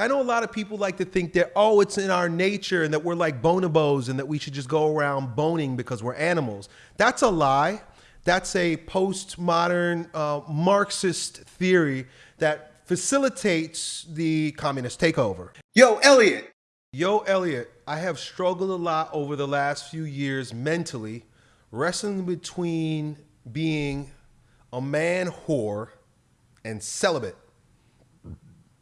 I know a lot of people like to think that, oh, it's in our nature and that we're like bonobos and that we should just go around boning because we're animals. That's a lie. That's a postmodern uh, Marxist theory that facilitates the communist takeover. Yo, Elliot. Yo, Elliot, I have struggled a lot over the last few years mentally, wrestling between being a man whore and celibate.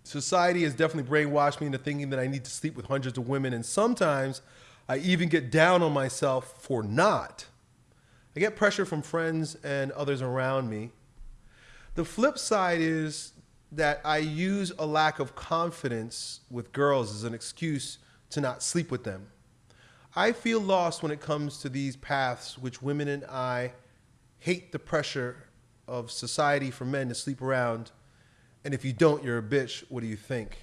Society has definitely brainwashed me into thinking that I need to sleep with hundreds of women, and sometimes I even get down on myself for not. I get pressure from friends and others around me. The flip side is that I use a lack of confidence with girls as an excuse to not sleep with them. I feel lost when it comes to these paths which women and I hate the pressure of society for men to sleep around and if you don't, you're a bitch. What do you think?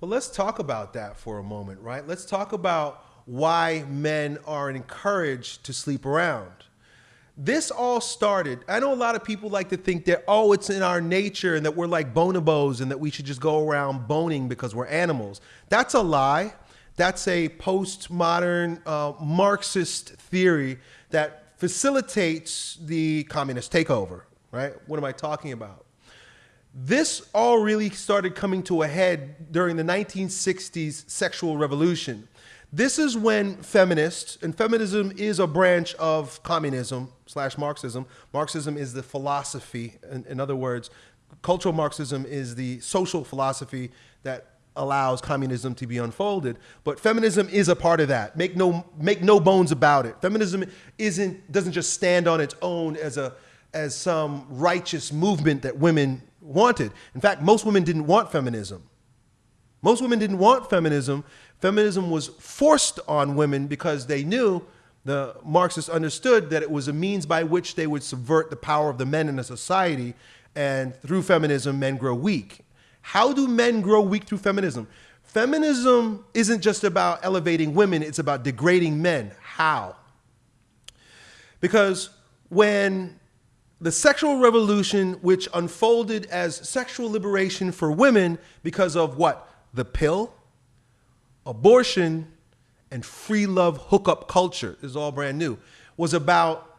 Well, let's talk about that for a moment, right? Let's talk about why men are encouraged to sleep around. This all started, I know a lot of people like to think that, oh, it's in our nature and that we're like bonobos and that we should just go around boning because we're animals. That's a lie. That's a postmodern uh, Marxist theory that facilitates the communist takeover right? What am I talking about? This all really started coming to a head during the 1960s sexual revolution. This is when feminists, and feminism is a branch of communism slash Marxism. Marxism is the philosophy. In, in other words, cultural Marxism is the social philosophy that allows communism to be unfolded. But feminism is a part of that. Make no, make no bones about it. Feminism isn't, doesn't just stand on its own as a, as some righteous movement that women wanted. In fact, most women didn't want feminism. Most women didn't want feminism. Feminism was forced on women because they knew the Marxists understood that it was a means by which they would subvert the power of the men in a society, and through feminism, men grow weak. How do men grow weak through feminism? Feminism isn't just about elevating women, it's about degrading men. How? Because when the sexual revolution, which unfolded as sexual liberation for women because of what? The pill, abortion, and free love hookup culture this is all brand new, was about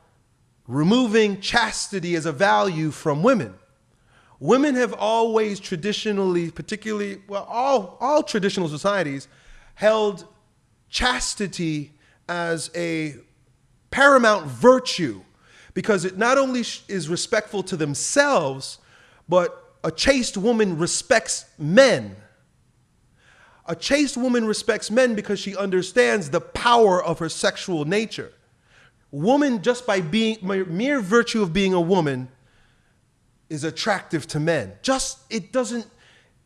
removing chastity as a value from women. Women have always traditionally, particularly, well, all, all traditional societies, held chastity as a paramount virtue because it not only is respectful to themselves, but a chaste woman respects men. A chaste woman respects men because she understands the power of her sexual nature. Woman, just by being mere virtue of being a woman, is attractive to men. Just it doesn't.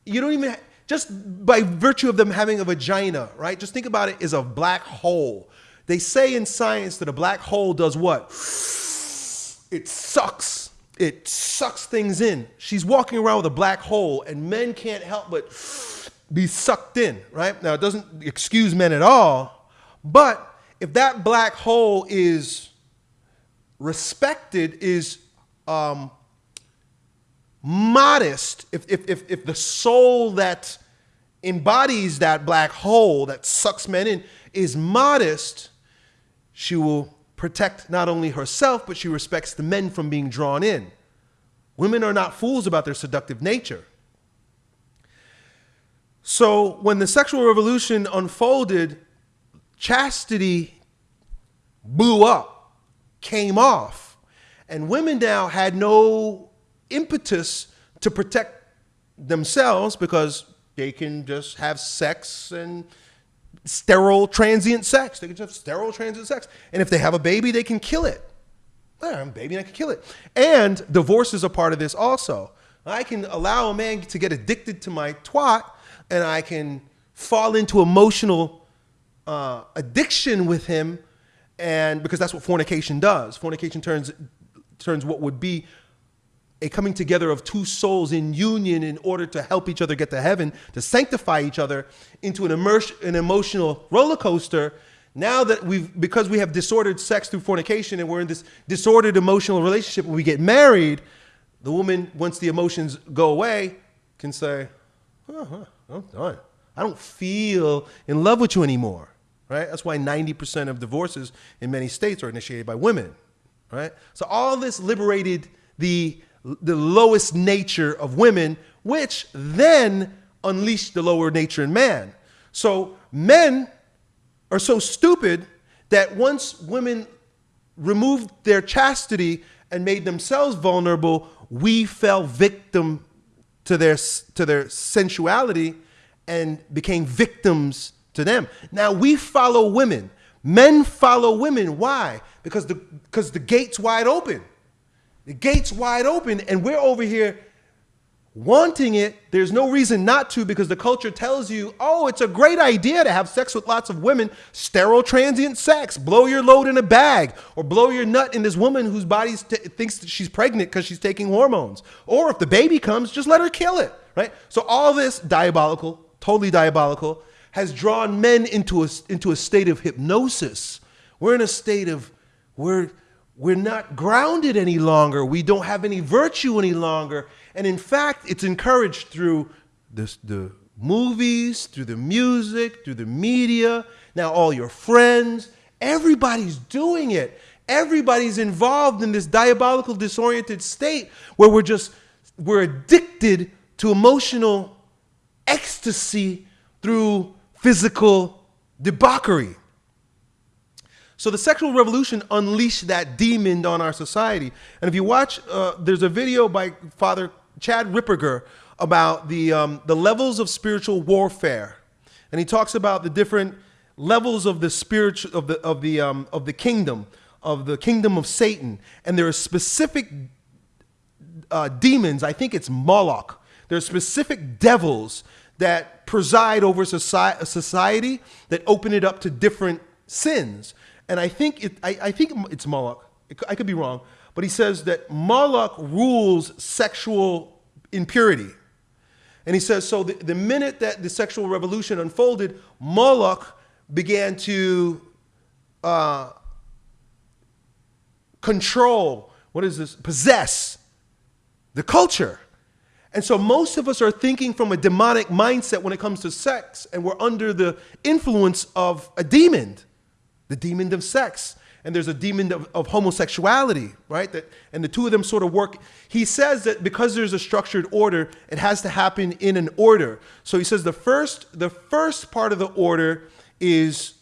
You don't even just by virtue of them having a vagina, right? Just think about it as a black hole. They say in science that a black hole does what? It sucks. It sucks things in. She's walking around with a black hole, and men can't help but be sucked in, right? Now, it doesn't excuse men at all, but if that black hole is respected, is um, modest, if, if, if, if the soul that embodies that black hole that sucks men in is modest, she will protect not only herself, but she respects the men from being drawn in. Women are not fools about their seductive nature. So when the sexual revolution unfolded, chastity blew up, came off, and women now had no impetus to protect themselves because they can just have sex and sterile transient sex. They can just have sterile transient sex. And if they have a baby, they can kill it. I have a baby and I can kill it. And divorce is a part of this also. I can allow a man to get addicted to my twat and I can fall into emotional uh, addiction with him and because that's what fornication does. Fornication turns turns what would be a coming together of two souls in union in order to help each other get to heaven, to sanctify each other into an, immerse, an emotional roller coaster. Now that we've, because we have disordered sex through fornication and we're in this disordered emotional relationship, when we get married, the woman, once the emotions go away, can say, oh, I'm done. I don't feel in love with you anymore, right? That's why 90% of divorces in many states are initiated by women, right? So all this liberated the, the lowest nature of women, which then unleashed the lower nature in man. So men are so stupid that once women removed their chastity and made themselves vulnerable, we fell victim to their, to their sensuality and became victims to them. Now we follow women. Men follow women. Why? Because the, because the gate's wide open. The gate's wide open, and we're over here wanting it, there's no reason not to because the culture tells you, oh, it's a great idea to have sex with lots of women, sterile transient sex, blow your load in a bag, or blow your nut in this woman whose body thinks that she's pregnant because she's taking hormones. Or if the baby comes, just let her kill it, right? So all this diabolical, totally diabolical, has drawn men into a, into a state of hypnosis. We're in a state of, we're, we're not grounded any longer. We don't have any virtue any longer. And in fact, it's encouraged through this, the movies, through the music, through the media, now all your friends. Everybody's doing it. Everybody's involved in this diabolical, disoriented state where we're just, we're addicted to emotional ecstasy through physical debauchery. So the sexual revolution unleashed that demon on our society. And if you watch, uh, there's a video by Father Chad Ripperger about the, um, the levels of spiritual warfare. And he talks about the different levels of the spiritual of the of the um, of the kingdom of the kingdom of Satan, and there are specific uh, demons. I think it's Moloch. There are specific devils that preside over society, society that open it up to different sins. And I think it, I, I think it's Moloch. I could be wrong, but he says that Moloch rules sexual impurity. And he says, so the, the minute that the sexual revolution unfolded, Moloch began to uh, control, what is this, possess the culture. And so most of us are thinking from a demonic mindset when it comes to sex, and we're under the influence of a demon, the demon of sex and there's a demon of, of, homosexuality, right? That, and the two of them sort of work. He says that because there's a structured order, it has to happen in an order. So he says the first, the first part of the order is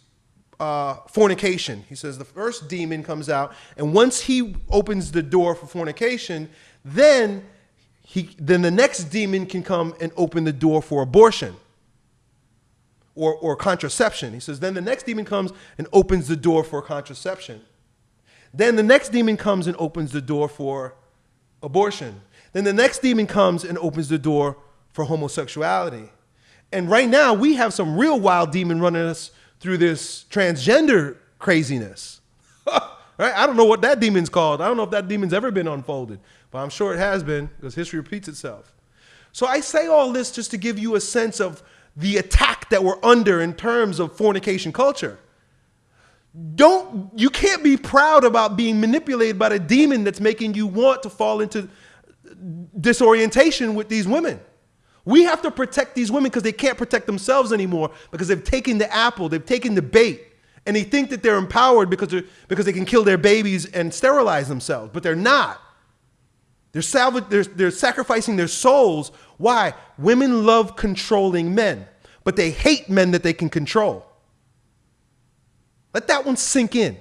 uh, fornication. He says the first demon comes out, and once he opens the door for fornication, then he, then the next demon can come and open the door for abortion or, or contraception. He says, then the next demon comes and opens the door for contraception. Then the next demon comes and opens the door for abortion. Then the next demon comes and opens the door for homosexuality. And right now, we have some real wild demon running us through this transgender craziness. right? I don't know what that demon's called. I don't know if that demon's ever been unfolded, but I'm sure it has been because history repeats itself. So I say all this just to give you a sense of the attack that we're under in terms of fornication culture. Don't you can't be proud about being manipulated by the demon that's making you want to fall into disorientation with these women. We have to protect these women because they can't protect themselves anymore because they've taken the apple, they've taken the bait, and they think that they're empowered because, they're, because they can kill their babies and sterilize themselves, but they're not. They're, salvage, they're, they're sacrificing their souls. Why? Women love controlling men, but they hate men that they can control. Let that one sink in.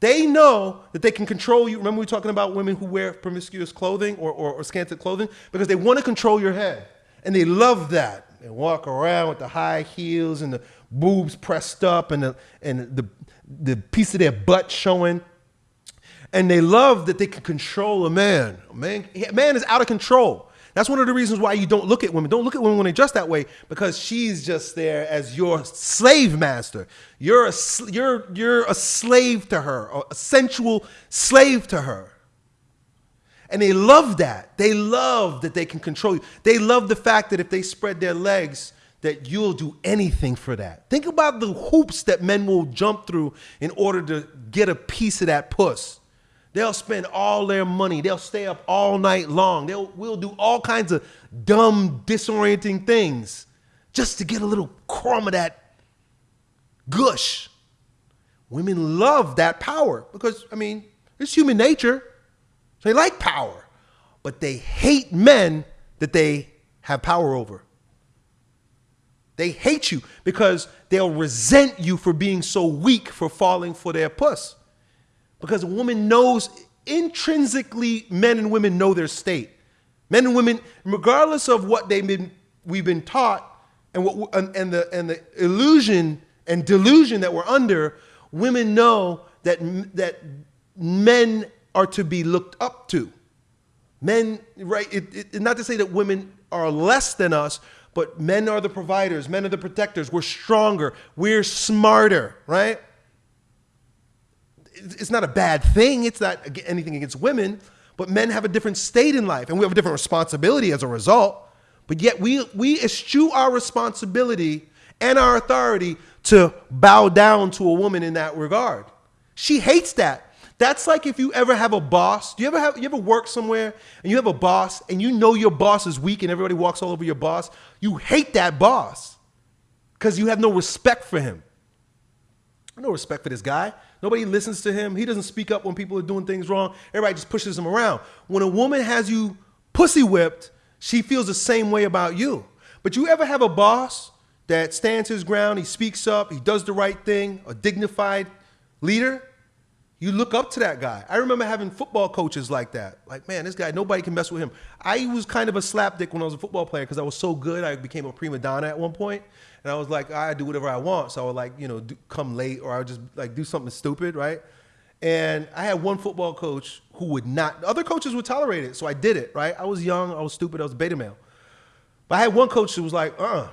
They know that they can control you. Remember, we were talking about women who wear promiscuous clothing or, or, or clothing? Because they want to control your head. And they love that. They walk around with the high heels and the boobs pressed up and the, and the, the piece of their butt showing and they love that they can control a man. A man, a man is out of control. That's one of the reasons why you don't look at women. Don't look at women when they dress that way because she's just there as your slave master. You're a, you're, you're a slave to her, a sensual slave to her. And they love that. They love that they can control you. They love the fact that if they spread their legs, that you'll do anything for that. Think about the hoops that men will jump through in order to get a piece of that puss. They'll spend all their money. They'll stay up all night long. They'll we'll do all kinds of dumb, disorienting things just to get a little crumb of that gush. Women love that power because, I mean, it's human nature. They like power, but they hate men that they have power over. They hate you because they'll resent you for being so weak for falling for their puss. Because a woman knows intrinsically, men and women know their state. Men and women, regardless of what they've been, we've been taught and, what, and, the, and the illusion and delusion that we're under, women know that, that men are to be looked up to. Men, right? It, it, not to say that women are less than us, but men are the providers, men are the protectors. We're stronger, we're smarter, right? It's not a bad thing. It's not anything against women, but men have a different state in life and we have a different responsibility as a result. But yet we, we eschew our responsibility and our authority to bow down to a woman in that regard. She hates that. That's like if you ever have a boss. Do you ever have you ever work somewhere and you have a boss and you know your boss is weak and everybody walks all over your boss? You hate that boss because you have no respect for him. No respect for this guy. Nobody listens to him. He doesn't speak up when people are doing things wrong. Everybody just pushes him around. When a woman has you pussy whipped, she feels the same way about you. But you ever have a boss that stands his ground, he speaks up, he does the right thing, a dignified leader? You look up to that guy. I remember having football coaches like that. Like, man, this guy, nobody can mess with him. I was kind of a slapdick when I was a football player because I was so good. I became a prima donna at one point, and I was like, I do whatever I want. So I would like, you know, do, come late or I would just like do something stupid, right? And I had one football coach who would not. Other coaches would tolerate it, so I did it, right? I was young, I was stupid, I was beta male. But I had one coach who was like, uh,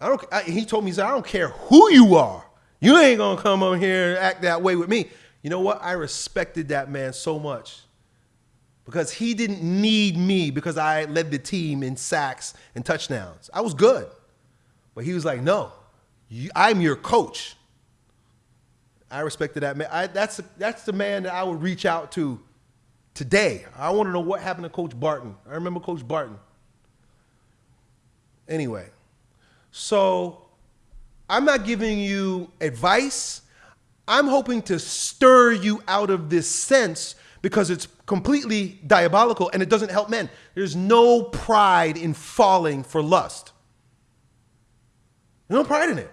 I don't. I, he told me, he said, I don't care who you are. You ain't gonna come on here and act that way with me. You know what? I respected that man so much because he didn't need me because I led the team in sacks and touchdowns. I was good. But he was like, no, you, I'm your coach. I respected that man. I, that's, that's the man that I would reach out to today. I want to know what happened to Coach Barton. I remember Coach Barton. Anyway, so I'm not giving you advice. I'm hoping to stir you out of this sense because it's completely diabolical and it doesn't help men. There's no pride in falling for lust. There's no pride in it.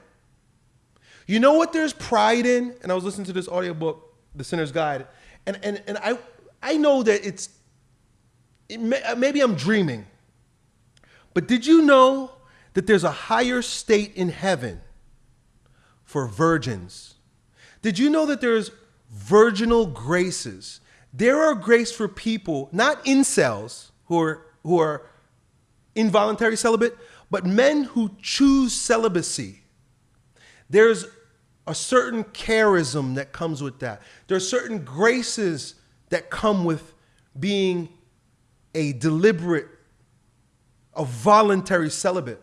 You know what there's pride in? And I was listening to this audiobook, The Sinner's Guide, and, and, and I, I know that it's, it may, uh, maybe I'm dreaming, but did you know that there's a higher state in heaven for virgins? Did you know that there's virginal graces? There are grace for people, not incels who are, who are involuntary celibate, but men who choose celibacy. There's a certain charism that comes with that. There are certain graces that come with being a deliberate, a voluntary celibate.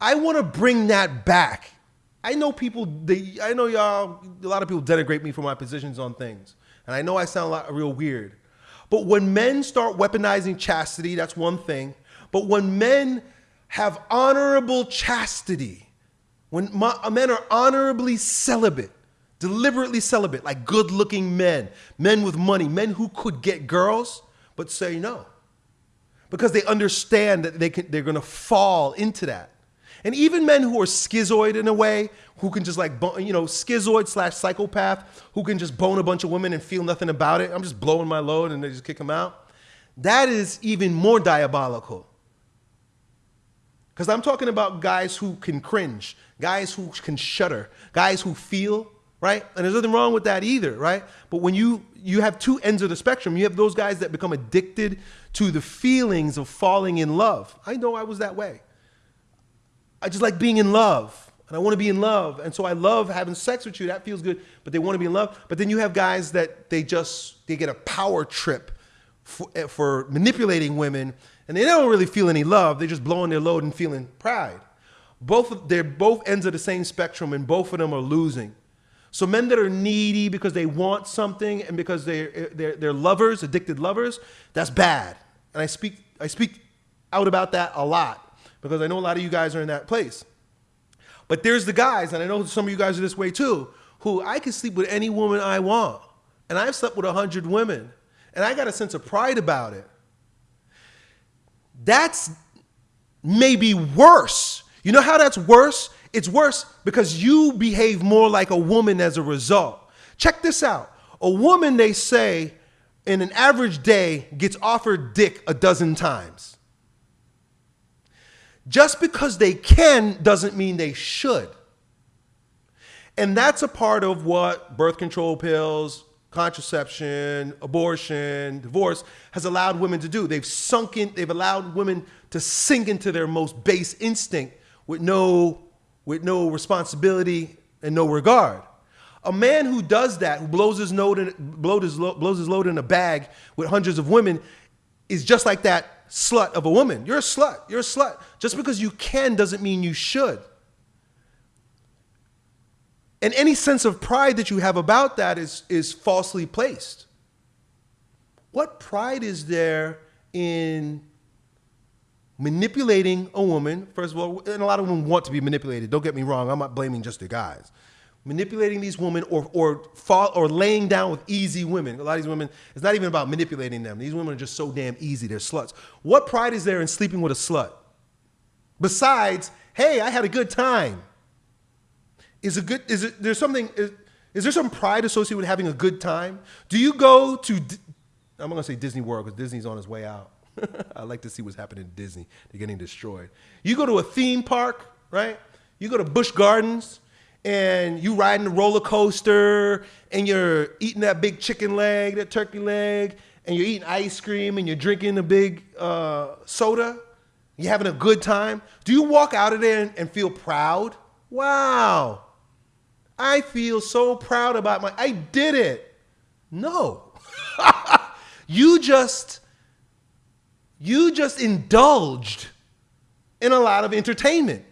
I want to bring that back I know people, they, I know y'all, a lot of people denigrate me for my positions on things. And I know I sound a lot real weird. But when men start weaponizing chastity, that's one thing. But when men have honorable chastity, when men are honorably celibate, deliberately celibate, like good looking men, men with money, men who could get girls, but say no. Because they understand that they can, they're going to fall into that. And even men who are schizoid in a way, who can just like, you know, schizoid slash psychopath, who can just bone a bunch of women and feel nothing about it. I'm just blowing my load and they just kick them out. That is even more diabolical. Because I'm talking about guys who can cringe, guys who can shudder, guys who feel, right? And there's nothing wrong with that either, right? But when you you have two ends of the spectrum, you have those guys that become addicted to the feelings of falling in love. I know I was that way. I just like being in love and I want to be in love. And so I love having sex with you. That feels good. But they want to be in love. But then you have guys that they just, they get a power trip for, eh, for manipulating women and they don't really feel any love. They're just blowing their load and feeling pride. Both, they're both ends of the same spectrum and both of them are losing. So men that are needy because they want something and because they're, they're, they're lovers, addicted lovers, that's bad. And I speak, I speak out about that a lot because I know a lot of you guys are in that place. But there's the guys, and I know some of you guys are this way too, who I can sleep with any woman I want. And I've slept with a hundred women. And I got a sense of pride about it. That's maybe worse. You know how that's worse? It's worse because you behave more like a woman as a result. Check this out. A woman, they say, in an average day gets offered dick a dozen times. Just because they can doesn't mean they should. And that's a part of what birth control pills, contraception, abortion, divorce has allowed women to do. They've sunk in, they've allowed women to sink into their most base instinct with no, with no responsibility and no regard. A man who does that, who blows his, load in, blows, his, blows his load in a bag with hundreds of women, is just like that slut of a woman. You're a slut. You're a slut. Just because you can doesn't mean you should. And any sense of pride that you have about that is, is falsely placed. What pride is there in manipulating a woman? First of all, and a lot of women want to be manipulated. Don't get me wrong. I'm not blaming just the guys. Manipulating these women or, or, fall, or laying down with easy women. A lot of these women, it's not even about manipulating them. These women are just so damn easy. They're sluts. What pride is there in sleeping with a slut? Besides, hey, I had a good time. Is a good is it there's something is, is there some pride associated with having a good time? Do you go to I'm gonna say Disney World because Disney's on his way out. I like to see what's happening in Disney. They're getting destroyed. You go to a theme park, right? You go to Busch Gardens and you riding the roller coaster and you're eating that big chicken leg, that turkey leg, and you're eating ice cream and you're drinking a big uh, soda. You're having a good time. Do you walk out of there and, and feel proud? Wow, I feel so proud about my, I did it. No. you just, you just indulged in a lot of entertainment.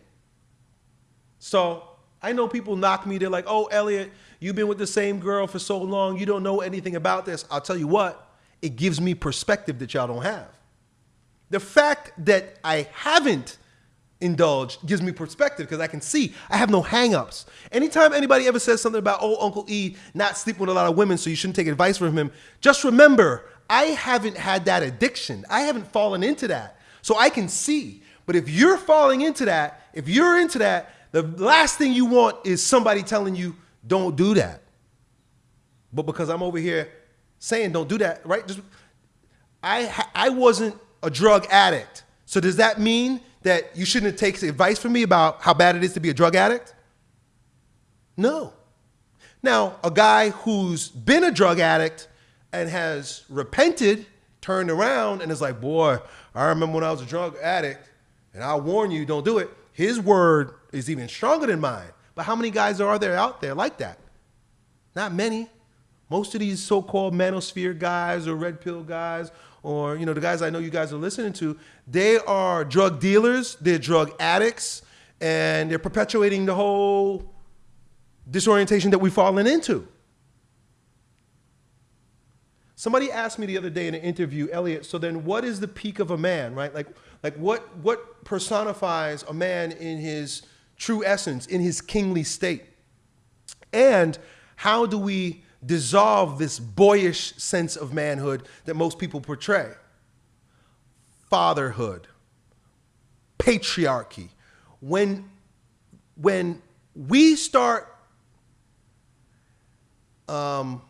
So I know people knock me. They're like, oh, Elliot, you've been with the same girl for so long. You don't know anything about this. I'll tell you what, it gives me perspective that y'all don't have. The fact that I haven't indulge gives me perspective because I can see I have no hangups. Anytime anybody ever says something about, oh, Uncle E not sleeping with a lot of women, so you shouldn't take advice from him, just remember, I haven't had that addiction. I haven't fallen into that. So I can see. But if you're falling into that, if you're into that, the last thing you want is somebody telling you, don't do that. But because I'm over here saying don't do that, right? Just I I wasn't a drug addict. So does that mean that you shouldn't take advice from me about how bad it is to be a drug addict? No. Now, a guy who's been a drug addict and has repented, turned around, and is like, boy, I remember when I was a drug addict, and I'll warn you, don't do it. His word is even stronger than mine. But how many guys are there out there like that? Not many. Most of these so-called manosphere guys or red pill guys or you know the guys I know you guys are listening to, they are drug dealers, they're drug addicts, and they're perpetuating the whole disorientation that we've fallen into. Somebody asked me the other day in an interview, Elliot, so then what is the peak of a man, right? Like, like what, what personifies a man in his true essence, in his kingly state? And how do we dissolve this boyish sense of manhood that most people portray. Fatherhood, patriarchy. When, when we start um,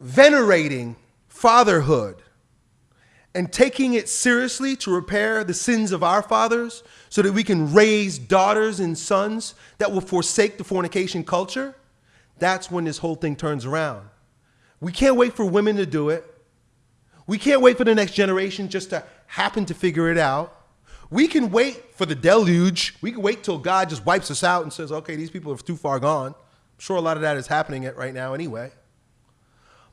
venerating fatherhood and taking it seriously to repair the sins of our fathers so that we can raise daughters and sons that will forsake the fornication culture, that's when this whole thing turns around. We can't wait for women to do it. We can't wait for the next generation just to happen to figure it out. We can wait for the deluge. We can wait till God just wipes us out and says, okay, these people are too far gone. I'm sure a lot of that is happening right now anyway.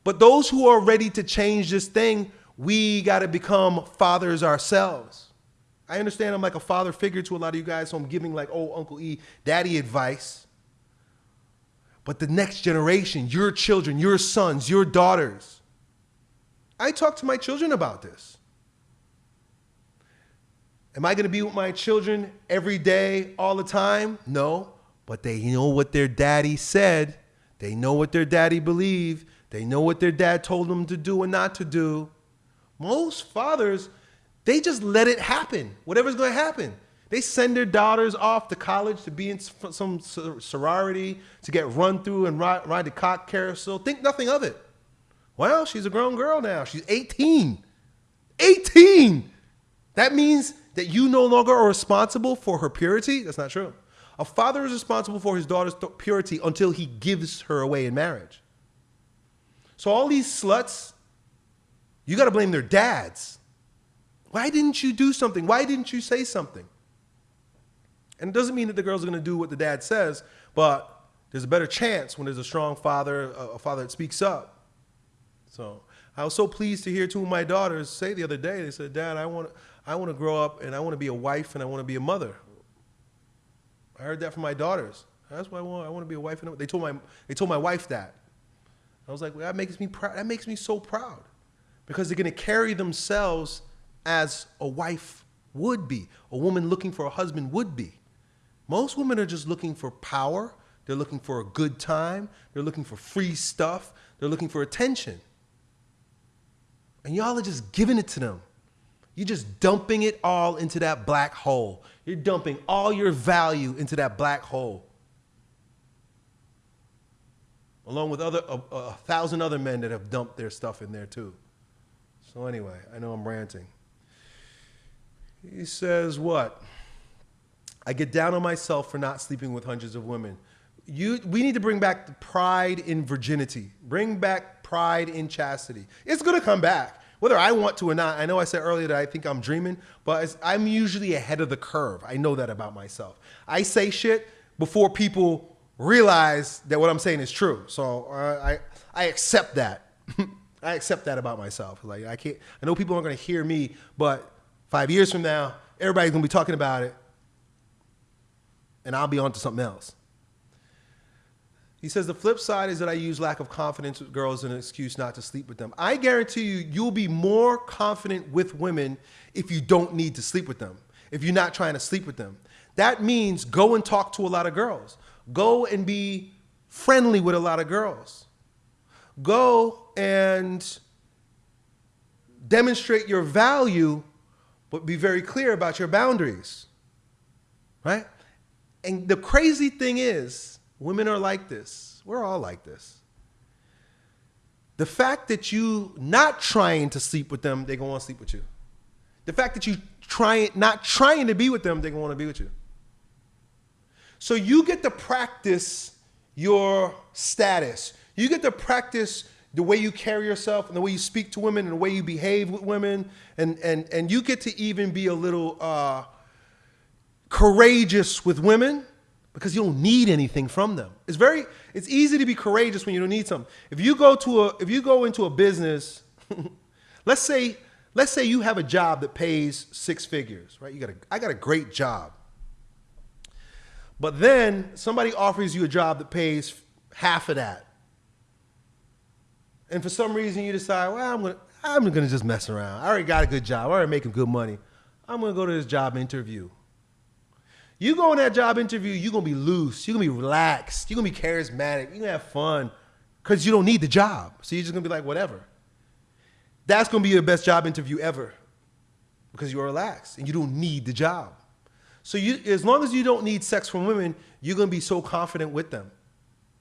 But those who are ready to change this thing, we got to become fathers ourselves. I understand I'm like a father figure to a lot of you guys, so I'm giving like old Uncle E daddy advice. But the next generation, your children, your sons, your daughters. I talk to my children about this. Am I going to be with my children every day, all the time? No, but they know what their daddy said. They know what their daddy believed. They know what their dad told them to do and not to do. Most fathers, they just let it happen. Whatever's going to happen. They send their daughters off to college to be in some sorority, to get run through and ride, ride the cock carousel. Think nothing of it. Well, she's a grown girl now. She's 18. 18! That means that you no longer are responsible for her purity? That's not true. A father is responsible for his daughter's purity until he gives her away in marriage. So all these sluts, you got to blame their dads. Why didn't you do something? Why didn't you say something? And it doesn't mean that the girls are going to do what the dad says, but there's a better chance when there's a strong father, a father that speaks up. So I was so pleased to hear two of my daughters say the other day, they said, Dad, I want, I want to grow up and I want to be a wife and I want to be a mother. I heard that from my daughters. That's what I want. I want to be a wife and a, they told my they told my wife that. I was like, well, that makes me proud. That makes me so proud because they're going to carry themselves as a wife would be, a woman looking for a husband would be. Most women are just looking for power. They're looking for a good time. They're looking for free stuff. They're looking for attention. And y'all are just giving it to them. You're just dumping it all into that black hole. You're dumping all your value into that black hole. Along with other a, a thousand other men that have dumped their stuff in there too. So anyway, I know I'm ranting. He says what? I get down on myself for not sleeping with hundreds of women. You, we need to bring back the pride in virginity. Bring back pride in chastity. It's to come back, whether I want to or not. I know I said earlier that I think I'm dreaming, but I'm usually ahead of the curve. I know that about myself. I say shit before people realize that what I'm saying is true. So uh, I, I accept that. I accept that about myself. Like I can't. I know people aren't to hear me, but five years from now, everybody's to be talking about it and I'll be on to something else. He says the flip side is that I use lack of confidence with girls as an excuse not to sleep with them. I guarantee you, you'll be more confident with women if you don't need to sleep with them, if you're not trying to sleep with them. That means go and talk to a lot of girls. Go and be friendly with a lot of girls. Go and demonstrate your value, but be very clear about your boundaries, right? And the crazy thing is, women are like this. We're all like this. The fact that you not trying to sleep with them, they're gonna want to sleep with you. The fact that you trying not trying to be with them, they're gonna want to be with you. So you get to practice your status. You get to practice the way you carry yourself and the way you speak to women and the way you behave with women, and and and you get to even be a little. Uh, courageous with women because you don't need anything from them. It's very it's easy to be courageous when you don't need something. If you go to a if you go into a business, let's say let's say you have a job that pays six figures, right? You got a I got a great job. But then somebody offers you a job that pays half of that. And for some reason you decide, well, I'm gonna I'm gonna just mess around. I already got a good job. I already making good money. I'm gonna go to this job interview. You go in that job interview, you're gonna be loose, you're gonna be relaxed, you're gonna be charismatic, you're gonna have fun, because you don't need the job. So you're just gonna be like, whatever. That's gonna be your best job interview ever. Because you're relaxed and you don't need the job. So you as long as you don't need sex from women, you're gonna be so confident with them.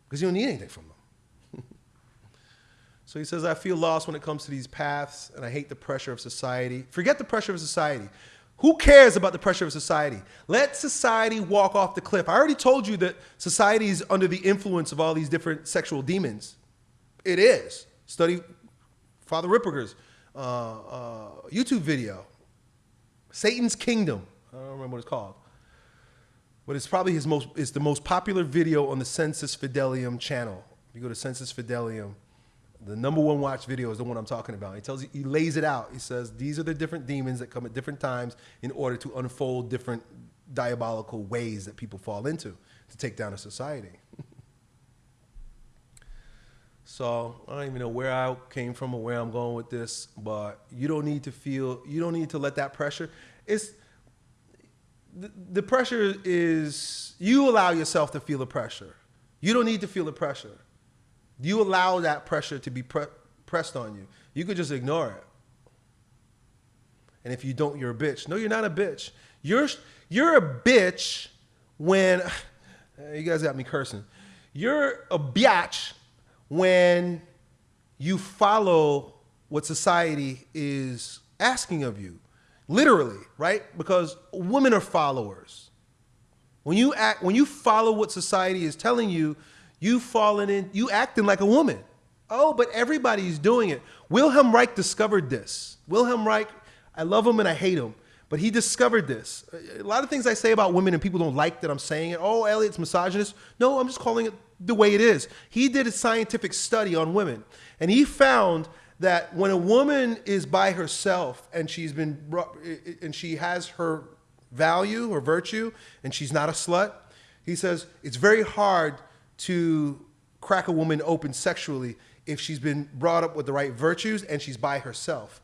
Because you don't need anything from them. so he says, I feel lost when it comes to these paths, and I hate the pressure of society. Forget the pressure of society. Who cares about the pressure of society? Let society walk off the cliff. I already told you that society is under the influence of all these different sexual demons. It is. Study Father Ripperger's uh, uh, YouTube video, Satan's Kingdom. I don't remember what it's called. But it's probably his most, it's the most popular video on the Sensus Fidelium channel. You go to Sensus Fidelium, the number one watch video is the one I'm talking about. He tells you, he lays it out. He says, these are the different demons that come at different times in order to unfold different diabolical ways that people fall into to take down a society. So I don't even know where I came from or where I'm going with this, but you don't need to feel, you don't need to let that pressure. It's the, the pressure is you allow yourself to feel the pressure. You don't need to feel the pressure. You allow that pressure to be pre- pressed on you. You could just ignore it. And if you don't, you're a bitch. No, you're not a bitch. You're you're a bitch when you guys got me cursing. You're a biatch when you follow what society is asking of you. Literally, right? Because women are followers. When you act when you follow what society is telling you, you falling in you acting like a woman. Oh, but everybody's doing it. Wilhelm Reich discovered this. Wilhelm Reich, I love him and I hate him, but he discovered this. A lot of things I say about women and people don't like that I'm saying it. Oh, Elliot's misogynist. No, I'm just calling it the way it is. He did a scientific study on women, and he found that when a woman is by herself and she's been and she has her value or virtue and she's not a slut, he says it's very hard to crack a woman open sexually if she's been brought up with the right virtues and she's by herself.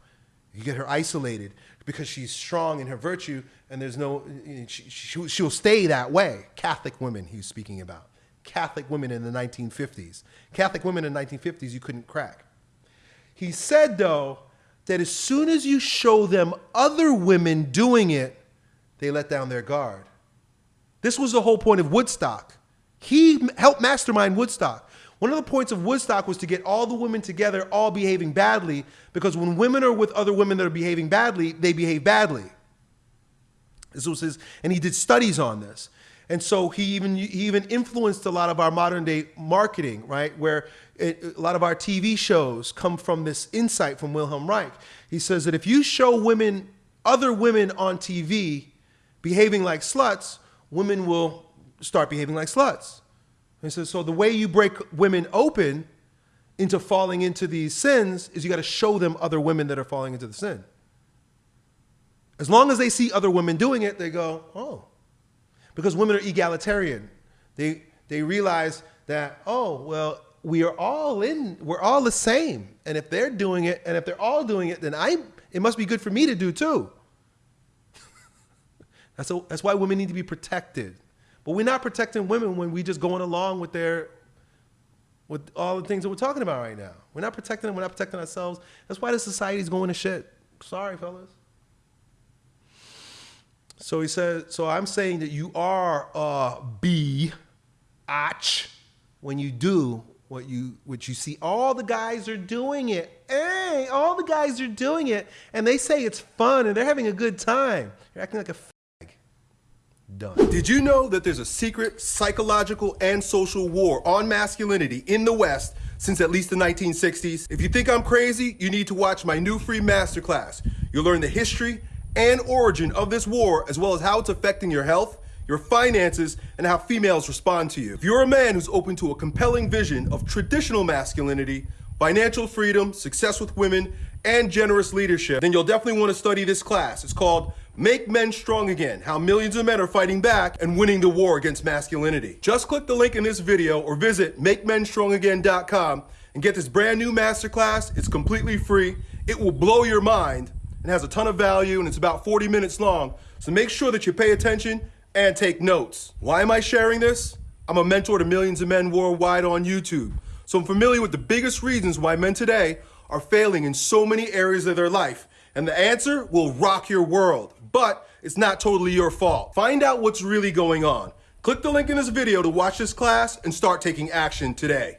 You get her isolated because she's strong in her virtue and there's no, she, she, she'll stay that way. Catholic women he's speaking about. Catholic women in the 1950s. Catholic women in the 1950s you couldn't crack. He said though that as soon as you show them other women doing it, they let down their guard. This was the whole point of Woodstock. He helped mastermind Woodstock. One of the points of Woodstock was to get all the women together, all behaving badly, because when women are with other women that are behaving badly, they behave badly. This was his, and he did studies on this. And so he even he even influenced a lot of our modern day marketing, right? Where it, a lot of our TV shows come from this insight from Wilhelm Reich. He says that if you show women, other women on TV behaving like sluts, women will start behaving like sluts. And so, so the way you break women open into falling into these sins is you got to show them other women that are falling into the sin. As long as they see other women doing it, they go, oh. Because women are egalitarian. They, they realize that, oh, well, we are all in, we're all the same. And if they're doing it, and if they're all doing it, then I, it must be good for me to do too. that's, a, that's why women need to be protected. But we're not protecting women when we just going along with their with all the things that we're talking about right now. We're not protecting them, we're not protecting ourselves. That's why the society's going to shit. Sorry, fellas. So he said, so I'm saying that you are uh, a B ach when you do what you what you see. All the guys are doing it. Hey, all the guys are doing it. And they say it's fun and they're having a good time. You're acting like a Done. Did you know that there's a secret psychological and social war on masculinity in the West since at least the 1960s? If you think I'm crazy, you need to watch my new free masterclass. You'll learn the history and origin of this war, as well as how it's affecting your health, your finances, and how females respond to you. If you're a man who's open to a compelling vision of traditional masculinity, financial freedom, success with women, and generous leadership, then you'll definitely want to study this class. It's called Make Men Strong Again, how millions of men are fighting back and winning the war against masculinity. Just click the link in this video or visit MakeMenStrongAgain.com and get this brand new masterclass. It's completely free. It will blow your mind and has a ton of value and it's about 40 minutes long. So make sure that you pay attention and take notes. Why am I sharing this? I'm a mentor to millions of men worldwide on YouTube. So I'm familiar with the biggest reasons why men today are failing in so many areas of their life. And the answer will rock your world but it's not totally your fault. Find out what's really going on. Click the link in this video to watch this class and start taking action today.